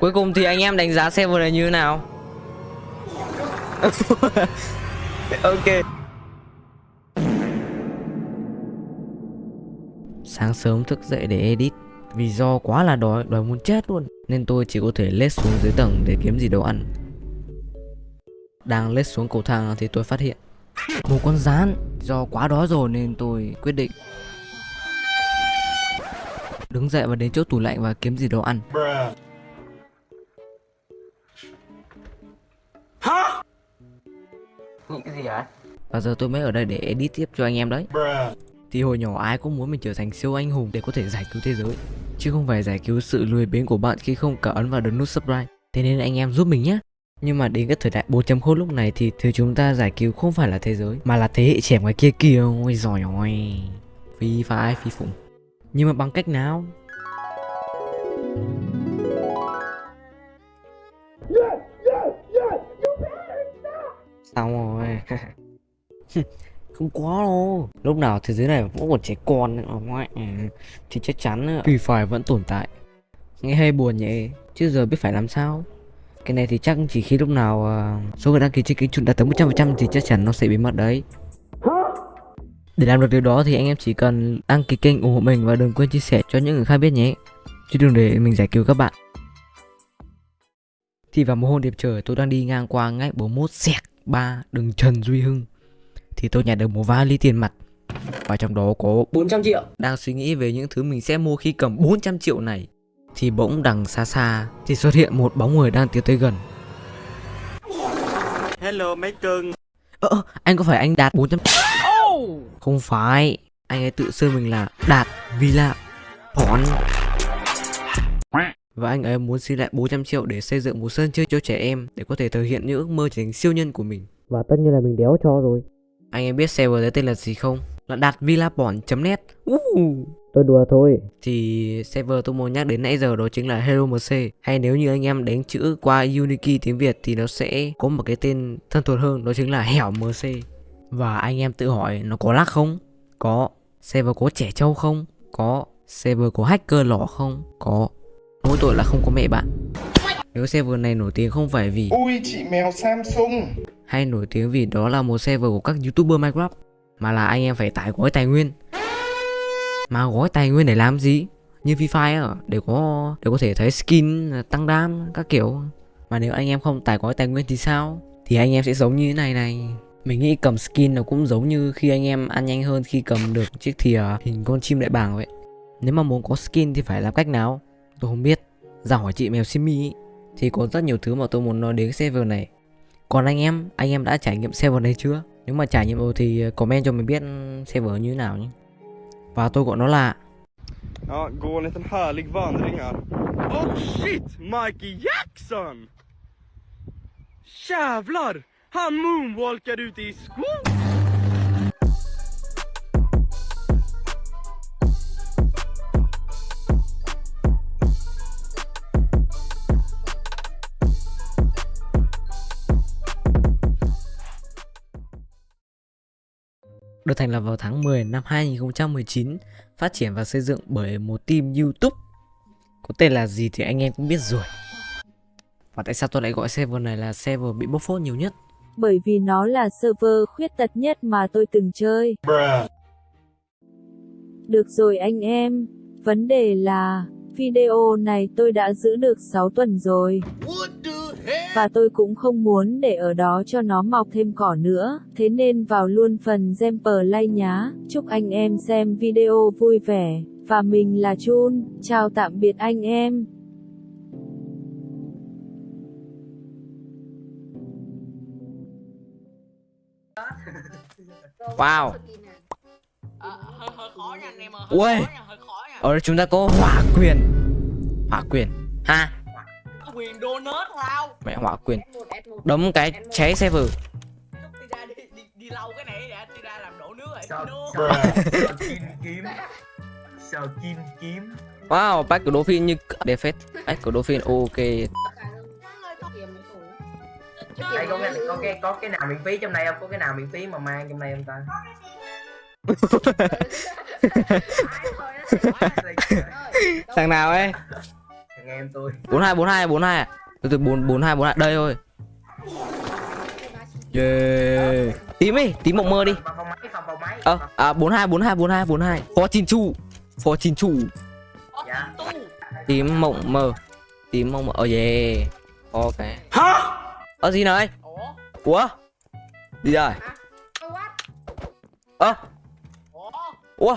Cuối cùng thì anh em đánh giá server này như thế nào? ok. Sáng sớm thức dậy để edit. Vì do quá là đói, đói muốn chết luôn. Nên tôi chỉ có thể lết xuống dưới tầng để kiếm gì đồ ăn. Đang lết xuống cầu thang thì tôi phát hiện Một con rán. Do quá đói rồi nên tôi quyết định Đứng dậy và đến chỗ tủ lạnh và kiếm gì đồ ăn. Nghĩ gì hả? Và giờ tôi mới ở đây để edit tiếp cho anh em đấy? Thì hồi nhỏ ai cũng muốn mình trở thành siêu anh hùng để có thể giải cứu thế giới. Chứ không phải giải cứu sự lười biếng của bạn khi không cả ấn vào được nút subscribe. Thế nên anh em giúp mình nhé nhưng mà đến cái thời đại 4.0 lúc này thì thứ chúng ta giải cứu không phải là thế giới Mà là thế hệ trẻ ngoài kia kìa. Ôi giỏi ôi Phi phái phi phụng Nhưng mà bằng cách nào Xong rồi. Không có đâu. Lúc nào thế giới này vẫn còn trẻ con nữa ngoại ừ, Thì chắc chắn Free Fire vẫn tồn tại. Nghe hay buồn nhỉ Chứ giờ biết phải làm sao. Cái này thì chắc chỉ khi lúc nào uh, Số người đăng ký trên kênh đạt tới 100% Thì chắc chắn nó sẽ biến mất đấy. Để làm được điều đó thì anh em chỉ cần đăng ký kênh ủng hộ mình Và đừng quên chia sẻ cho những người khác biết nhé. Chứ đừng để mình giải cứu các bạn. Thì vào một hôm đẹp trời tôi đang đi ngang qua ngách 41 sẹt 3 đường Trần Duy Hưng. Thì tôi nhặt được một vali tiền mặt. Và trong đó có 400 triệu. Đang suy nghĩ về những thứ mình sẽ mua khi cầm 400 triệu này Thì bỗng đằng xa xa Thì xuất hiện một bóng người đang tiến tới gần. Hello mấy cưng. Ơ ơ, anh có phải anh Đạt 400 Không phải Anh ấy tự xưng mình là Đạt Villa Phón và anh ấy muốn xin lại 400 triệu để xây dựng một sân chơi cho trẻ em để có thể thực hiện những ước mơ trở thành siêu nhân của mình. Và tất nhiên là mình đéo cho rồi. Anh em biết server đấy tên là gì không? Là đạt villabon.net. Uh, tôi đùa thôi. Thì server tôi muốn nhắc đến nãy giờ đó chính là Hello MC. Hay nếu như anh em đánh chữ qua Unity tiếng Việt thì nó sẽ có một cái tên thân thuộc hơn đó chính là Hẻo MC. Và anh em tự hỏi nó có lag không? Có. Server có trẻ trâu không? Có. Server có hacker lỏ không? Có. Mỗi tội là không có mẹ bạn. Nếu server này nổi tiếng không phải vì Ui chị mèo Samsung. Hay nổi tiếng vì đó là một server của các youtuber Minecraft Mà là anh em phải tải gói tài nguyên. Mà gói tài nguyên để làm gì? Như Free Fire để có để có thể thấy skin tăng đam các kiểu. Mà nếu anh em không tải gói tài nguyên thì sao? Thì anh em sẽ giống như thế này này. Mình nghĩ cầm skin nó cũng giống như khi anh em ăn nhanh hơn khi cầm được chiếc thìa hình con chim đại bàng vậy. Nếu mà muốn có skin thì phải làm cách nào Tôi không biết Ra hỏi chị mèo Simi Thì có rất nhiều thứ mà tôi muốn nói đến server này Còn anh em, anh em đã trải nghiệm server này chưa? Nếu mà trải nghiệm rồi thì ờ, comment cho mình biết ừ, server như thế nào nhé Và tôi gọi nó là Ja, gå en liten härlig vandring här Oh shit! Mikey Jackson! Jävlar! Han moonwalkade ute i skogen! Được thành lập vào tháng 10 năm 2019, phát triển và xây dựng bởi một team YouTube. Có tên là gì thì anh em cũng biết rồi. Và tại sao tôi lại gọi server này là server bị bóc phốt nhiều nhất? Bởi vì nó là server khuyết tật nhất mà tôi từng chơi. Được rồi anh em, vấn đề là video này tôi đã giữ được 6 tuần rồi. Và tôi cũng không muốn để ở đó cho nó mọc thêm cỏ nữa, thế nên vào luôn phần gem play nhá. Chúc anh em xem video vui vẻ. Và mình là Chun, chào tạm biệt anh em. Wow. Ờ, hơi hơi khó nha anh em ơi. Ui. Hơi khó nha, hơi khó nha. Ở đây chúng ta có hỏa quyền. Hỏa quyền. Ha, Quyền donut lao. mẹ hỏa quyền. Đấm cái cháy server. Đi ra đi đi đi lau cái này đã đi ra làm đổ nước rồi. Sao kim kiếm Sao kim kiếm Wow, bách của Dolphin như đẹp phết. Bách của Dolphin ok. Đây có cái có cái có cái nào miễn phí trong này không? Có cái nào miễn phí mà mang trong này không ta? Thằng nào ấy? Nghe em tôi 42 42 42 à? từ từ 4 42 42 đây thôi. Yeah. tím đi tím mộng mơ đi. Máy ơ à 42 42 42 42 phó chín chủ phó chín tu tím mộng mơ. Tím mộng mơ. Oh yeah. Ok. Hả? Ờ gì này? Ủa? Ủa gì rồi ơ? Ủa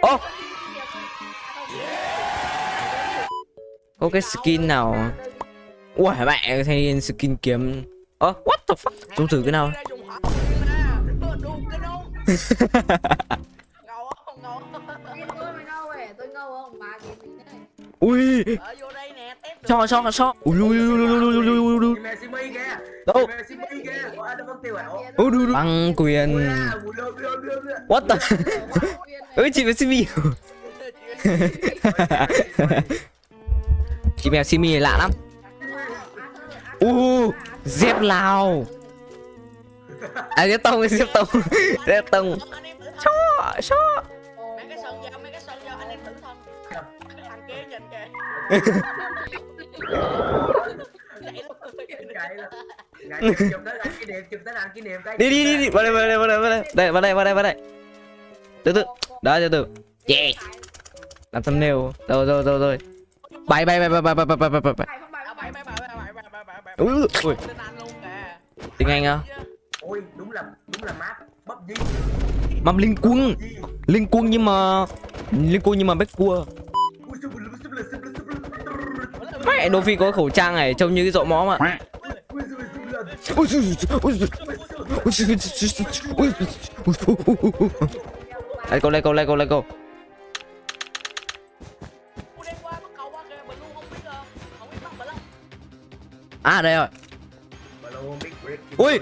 Ô oh. Có cái skin nào Ui mẹ thay skin kiếm Ơ oh, what the fuck Chúng thử cái nào Ngầu không? Ngầu không? Tôi ngầu không? Bà gì này? Ui. Cho cho cho. Ui ui ui ui ui ui ui. Đâu? Băng quyền. What the? Ơi chị mèo Simi. chị mèo Simi lạ lắm. U dép Lào. À dép tông dép tông. dép tông. Cho cho. Đi đi đi đi. Vào đây vào đây vào đây vào đây. Đây vào đây vào đây vào đây. Từ từ. Đó từ từ. Yeah. Làm thumbnail. Rồi rồi rồi rồi bay bay bay bay bay bay bay bay bay bay. Phải không bài À, không bảy bài bảy bảy bảy bảy bảy bảy bảy ui. Ui, ui tên anh luôn kìa tiếng anh á Ôi đúng là đúng là map. PUBG mắm linh quân. PUBG. linh quân nhưng mà linh quân nhưng mà bách cua đô phi có khẩu trang này trông như cái dậu móm ạ à. Let's go, let's go, let's go, let's À đây rồi. Ui.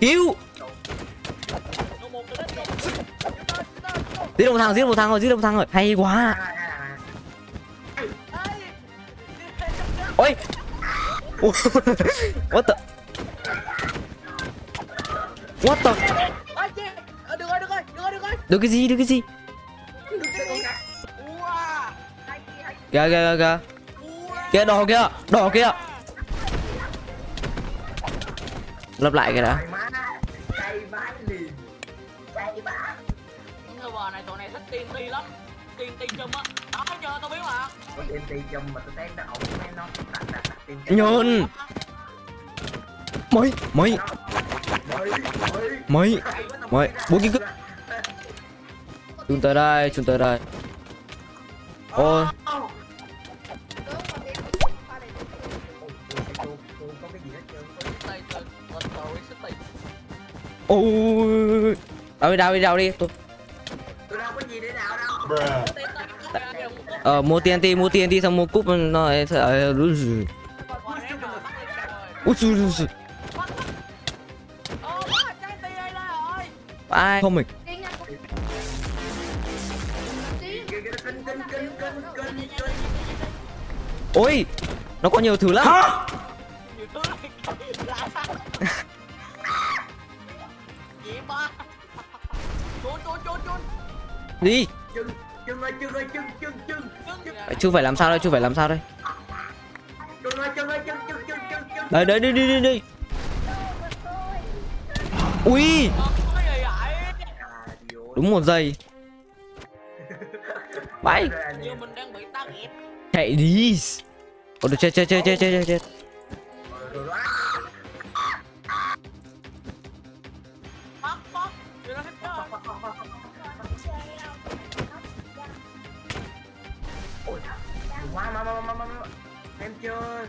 Cứu Giết một thằng, giết một thằng rồi, giết một thằng rồi. Hay quá. Ôi. What the? What the? Được rồi được rồi được rồi được rồi Được cái gì, được cái gì được cái gì? Kìa, kìa, kìa, kìa. Đỏ kìa, đỏ kìa. Lấp lại cái đã chùm á đó chùm mà tao thấy nó em nó đặt đặt đặt mấy mấy mấy mấy bốn cái chúng ta đây chúng ta đây. Ôi. Ôi đâu đi đâu đi đâu đi tôi đâu có gì để nào đâu. Ờ mua TNT, mua TNT xong mua cúp nó lại sợ. Ờ, Ai không mình. Ôi, nó có nhiều thứ lắm. Đi. Chừng, chừng ơi, chừng ơi, chừng, chừng, chừng chưa phải làm sao đây chưa phải làm sao đây? Đây đấy, đi đi đi đi. Ui. Đúng một giây. Bay chạy đi. Ôi chết chết chết chết chết chết. em chưa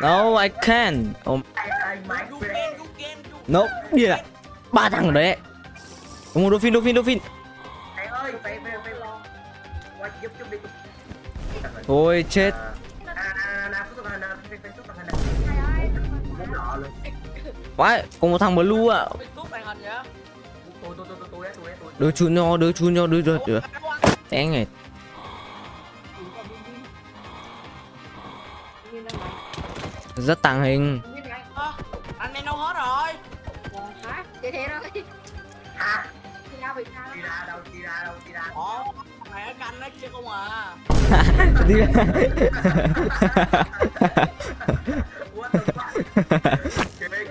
No, I can. Oh. No, đi à? Ba thằng đấy. Đúng rồi, Dolphin, Dolphin, Dolphin. Thôi chết. Vãi, có một thằng blue ạ. À đứa chú nho đứa chú nho đứa rồi đứa té này rất tàng hình. Anh men đâu hết rồi. Hả vậy thế thôi đi ra đâu đi ra đâu đi ra ủa mẹ canh nó chứ không à đi ra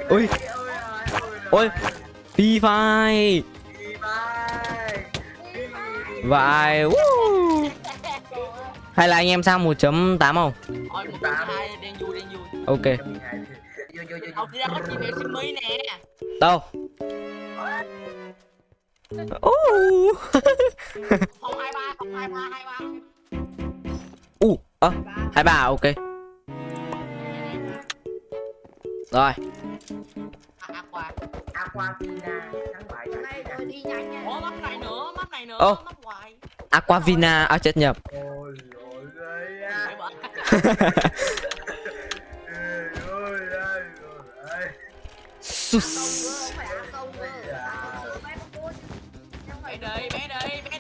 ôi. Ôi. Pi phai. Woo. Hay là anh em sang 1.8 không? Ok vô vô vô đâu? Uh. ba ba ba Uh, ơ, hai bà ok. Rồi, à quà Aquafina thắng bại nay tôi đi nhanh nha. ủa map này nữa map này nữa Ô. map hoài Aquavina, à chết nhập. ôi ôi ơi Sus.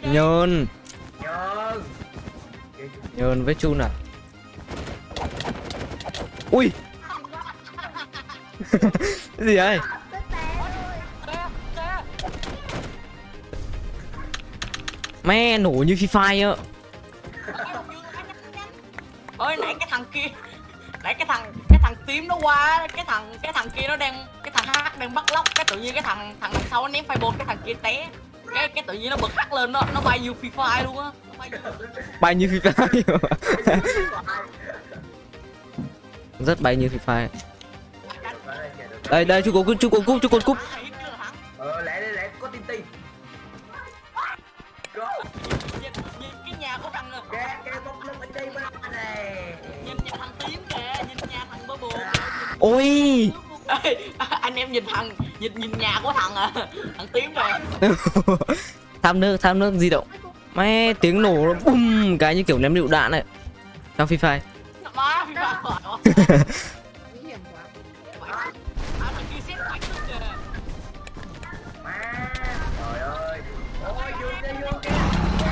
Nhơn, nhơn nhơn với chun à. Ui. Cái gì vậy? Mẹ nổ như Free Fire á. ơi nãy cái thằng kia nãy cái thằng cái thằng tím nó qua cái thằng cái thằng kia nó đang cái thằng hát đang bắt lóc cái tự nhiên cái thằng thằng đằng sau nó ném fireball cái thằng kia té cái cái tự nhiên nó bật hắt lên nó nó bay như phi fire luôn á bay như Bay như Free Fire. Rất bay như Free Fire. Đây đây chú cột cúp chú cột cúp chú cột cúp. Ôi. Ê, anh em nhìn thằng nhìn nhìn nhà của thằng à, thằng tím kìa tham nước tham nước di động. Mẹ tiếng nổ nó bum cái như kiểu ném lựu đạn này. Trong Free Fire.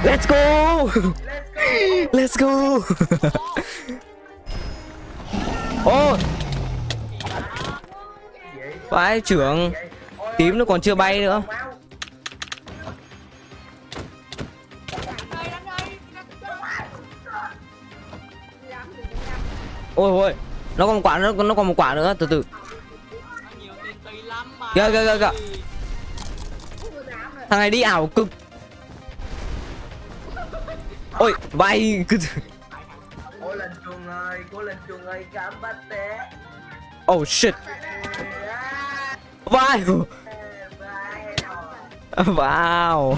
Let's go. let's go Let's go. Ô, vậy vãi trưởng. Tím nó còn chưa bay nữa. Ôi ôi. Nó còn một quả nữa, nó còn một quả nữa, từ từ. Nó Kìa, kìa, kìa, kìa. Thằng này đi ảo cực. Ôi, bay cứ cố lên chuông ơi cố lên chuông ơi cảm bắt té Oh shit. À, bye rồi. Wow.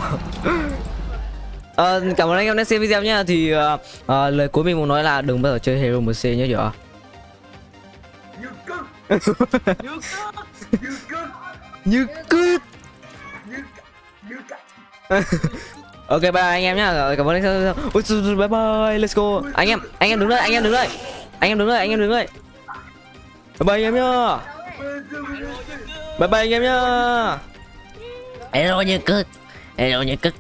Ờ, cảm ơn anh em đã xem video nhé Thì ờ, ờ, lời cuối mình muốn nói là đừng bao giờ chơi Hero MC nhé chưa như cưng như cơ như cưng Như cứ như c- như c- Ok bye anh em nhá. Rồi, Cảm ơn anh em. Bye bye. Let's go. Anh em Anh em đứng đây Anh em đứng đây Anh em đứng đây Anh em đứng đây Bye bye anh em nhá Bye bye anh em nhá. Hello như cực Hello như cực